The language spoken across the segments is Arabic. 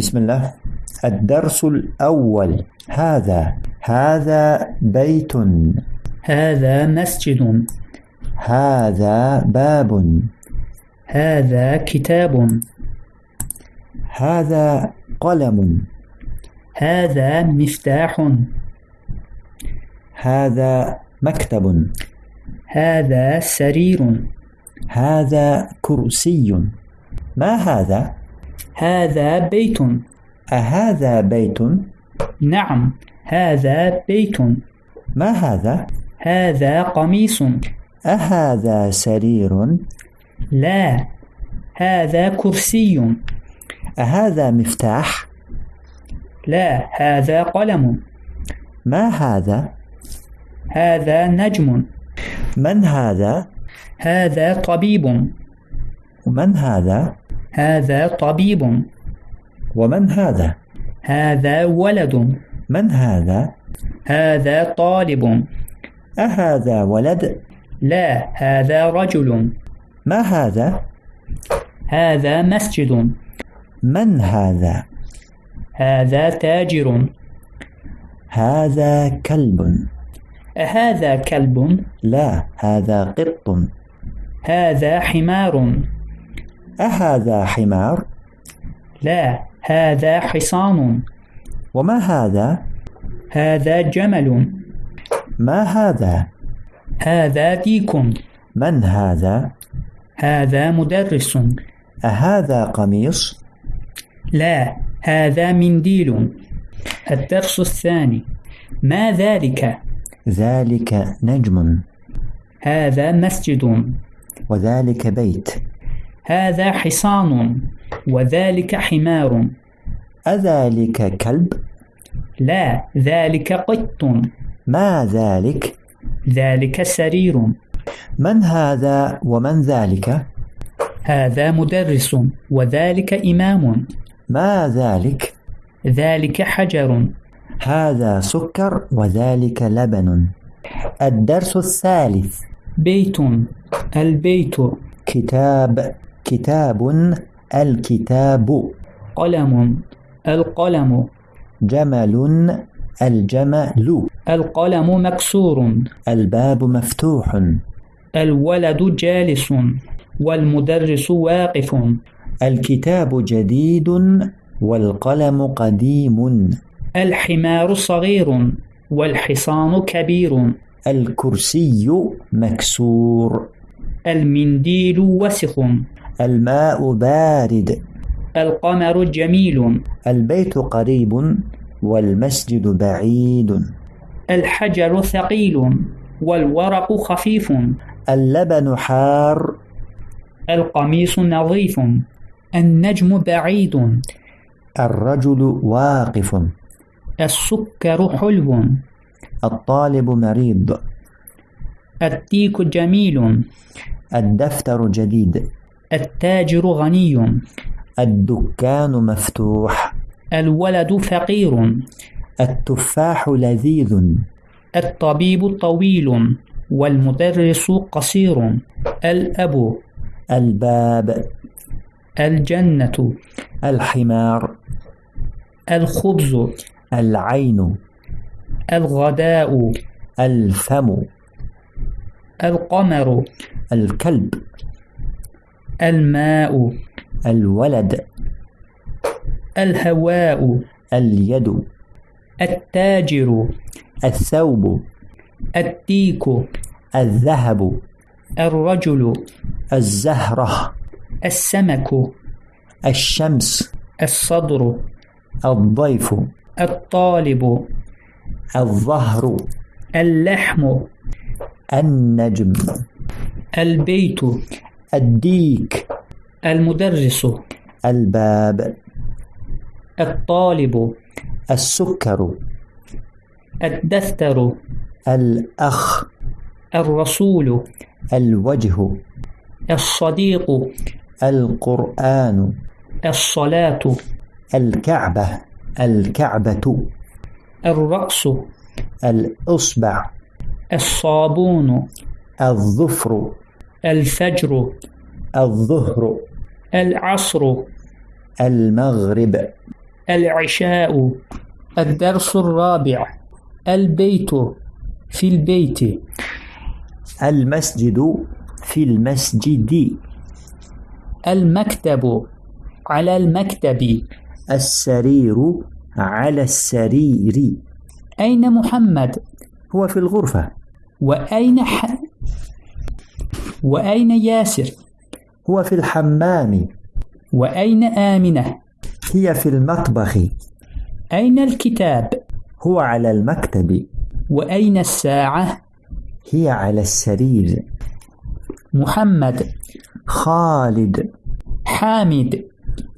بسم الله. الدرس الأول. هذا هذا بيت. هذا مسجد. هذا باب. هذا كتاب. هذا قلم. هذا مفتاح. هذا مكتب. هذا سرير. هذا كرسي. ما هذا؟ هذا بيت. أهذا بيت؟ نعم هذا بيت. ما هذا؟ هذا قميص. أهذا سرير؟ لا هذا كرسي. أهذا مفتاح؟ لا هذا قلم. ما هذا؟ هذا نجم. من هذا؟ هذا طبيب. ومن هذا؟ هذا طبيب. ومن هذا؟ هذا ولد. من هذا؟ هذا طالب. أهذا ولد؟ لا هذا رجل. ما هذا؟ هذا مسجد. من هذا؟ هذا تاجر. هذا كلب. أهذا كلب. لا هذا قط. هذا حمار. أهذا حمار؟ لا هذا حصان. وما هذا؟ هذا جمل. ما هذا؟ هذا ديك. من هذا؟ هذا مدرس. أهذا قميص؟ لا هذا منديل. الدرس الثاني. ما ذلك؟ ذلك نجم. هذا مسجد. وذلك بيت. هذا حصان وذلك حمار. أذلك كلب؟ لا ذلك قط. ما ذلك؟ ذلك سرير. من هذا ومن ذلك؟ هذا مدرس وذلك إمام. ما ذلك؟ ذلك حجر. هذا سكر وذلك لبن. الدرس الثالث. بيت. البيت. كتاب. كتاب الكتاب. قلم القلم. جمل الجمل. القلم مكسور. الباب مفتوح. الولد جالس. والمدرس واقف. الكتاب جديد. والقلم قديم. الحمار صغير. والحصان كبير. الكرسي مكسور. المنديل وسخ الماء بارد. القمر جميل. البيت قريب والمسجد بعيد. الحجر ثقيل والورق خفيف. اللبن حار. القميص نظيف. النجم بعيد. الرجل واقف. السكر حلو. الطالب مريض. الديك جميل. الدفتر جديد. التاجر غني. الدكان مفتوح. الولد فقير. التفاح لذيذ. الطبيب طويل. والمدرس قصير. الأب. الباب. الجنة. الحمار. الخبز. العين. الغداء. الفم. القمر. الكلب. الماء الولد الهواء اليد التاجر الثوب الديك الذهب الرجل الزهرة السمك الشمس الصدر الضيف الطالب الظهر اللحم النجم البيت. الديك. المدرس. الباب. الطالب. السكر. الدفتر. الأخ. الرسول. الوجه. الصديق. القرآن. الصلاة. الكعبة. الكعبة. الرأس. الإصبع. الصابون. الظفر. الفجر الظهر العصر المغرب العشاء الدرس الرابع البيت في البيت. المسجد في المسجد. المكتب على المكتب. السرير على السرير. أين محمد؟ هو في الغرفة. وأين ح... وأين ياسر؟ هو في الحمام. وأين آمنة؟ هي في المطبخ. أين الكتاب؟ هو على المكتب. وأين الساعة؟ هي على السرير. محمد. خالد. حامد.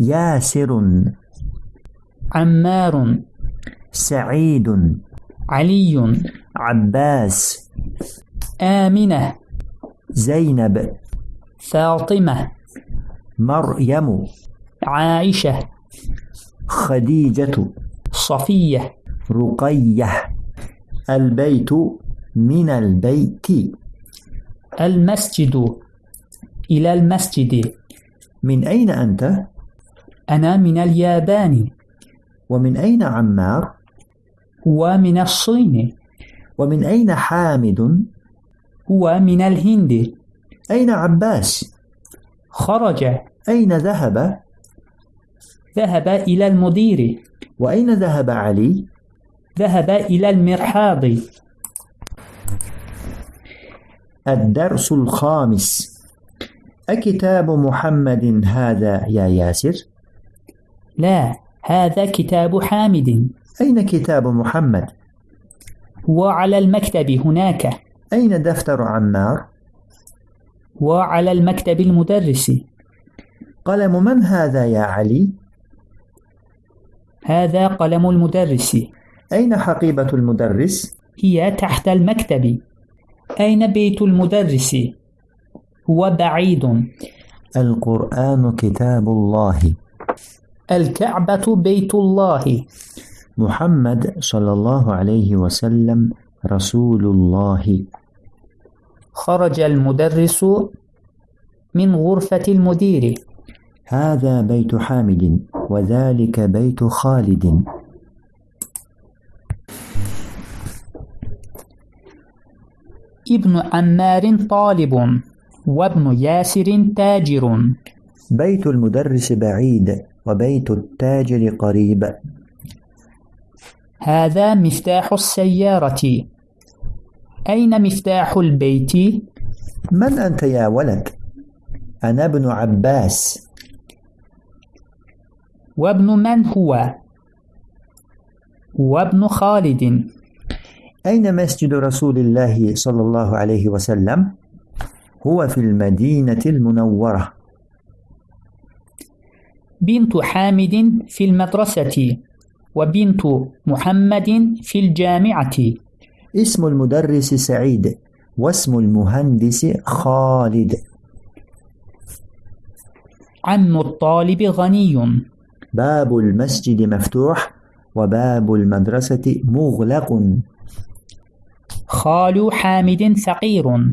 ياسر. عمار. سعيد. علي. عباس. آمنة. زينب فاطمة مريم عائشة خديجة صفية رقية البيت من البيت المسجد إلى المسجد من أين أنت؟ أنا من اليابان ومن أين عمار؟ ومن الصين ومن أين حامد؟ هو من الهند أين عباس؟ خرج أين ذهب؟ ذهب إلى المدير وأين ذهب علي؟ ذهب إلى المرحاض الدرس الخامس أكتاب محمد هذا يا ياسر؟ لا هذا كتاب حامد أين كتاب محمد؟ هو على المكتب هناك أين دفتر عمار؟ وعلى المكتب المدرس قلم من هذا يا علي؟ هذا قلم المدرس أين حقيبة المدرس؟ هي تحت المكتب أين بيت المدرس؟ هو بعيد القرآن كتاب الله الكعبة بيت الله محمد صلى الله عليه وسلم رسول الله خرج المدرس من غرفة المدير. هذا بيت حامد وذلك بيت خالد. ابن عمار طالب وابن ياسر تاجر. بيت المدرس بعيد وبيت التاجر قريب. هذا مفتاح السيارة. أين مفتاح البيت؟ من أنت يا ولد؟ أنا ابن عباس وابن من هو؟ وابن خالد أين مسجد رسول الله صلى الله عليه وسلم؟ هو في المدينة المنورة بنت حامد في المدرسة وبنت محمد في الجامعة اسم المدرس سعيد واسم المهندس خالد. عم الطالب غني. باب المسجد مفتوح وباب المدرسة مغلق. خال حامد فقير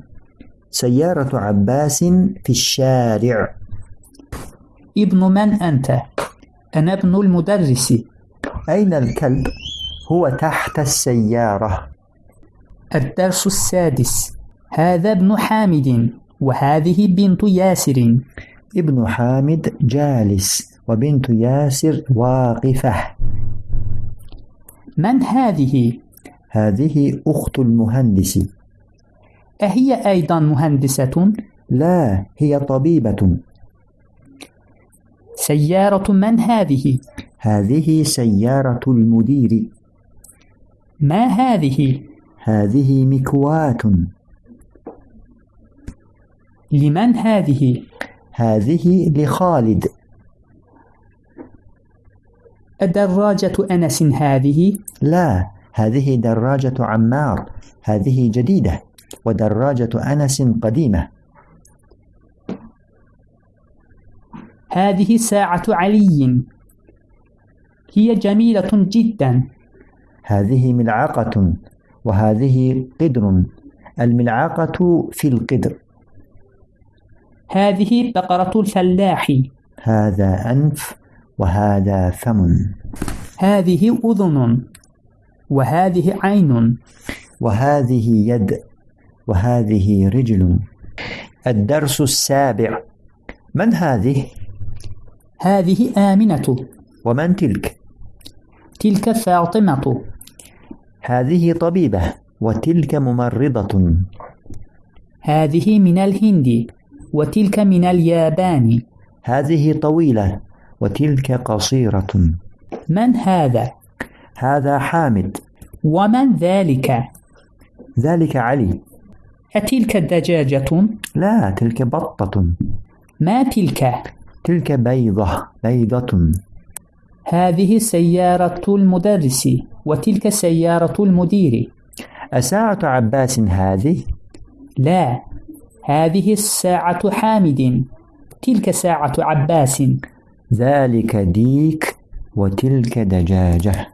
سيارة عباس في الشارع. ابن من أنت؟ أنا ابن المدرس. أين الكلب؟ هو تحت السيارة. الدرس السادس هذا ابن حامد وهذه بنت ياسر ابن حامد جالس وبنت ياسر واقفة من هذه؟ هذه أخت المهندس أهي أيضا مهندسة؟ لا هي طبيبة سيارة من هذه؟ هذه سيارة المدير ما هذه؟ هذه مكواة لمن هذه؟ هذه لخالد. الدراجة أنس هذه؟ لا هذه دراجة عمار. هذه جديدة ودراجة أنس قديمة. هذه ساعة علي. هي جميلة جدا. هذه ملعقة. وهذه قدر. الملعقة في القدر. هذه بقرة الفلاح. هذا أنف وهذا فم. هذه أذن وهذه عين. وهذه يد وهذه رجل. الدرس السابع. من هذه؟ هذه آمنة. ومن تلك؟ تلك فاطمة. هذه طبيبة وتلك ممرضة هذه من الهند وتلك من اليابان هذه طويلة وتلك قصيرة من هذا؟ هذا حامد ومن ذلك؟ ذلك علي أتلك دجاجة؟ لا تلك بطة ما تلك؟ تلك بيضة بيضة هذه سيارة المدرس وتلك سيارة المدير. أساعة عباس هذه؟ لا هذه الساعة حامد. تلك ساعة عباس. ذلك ديك وتلك دجاجة.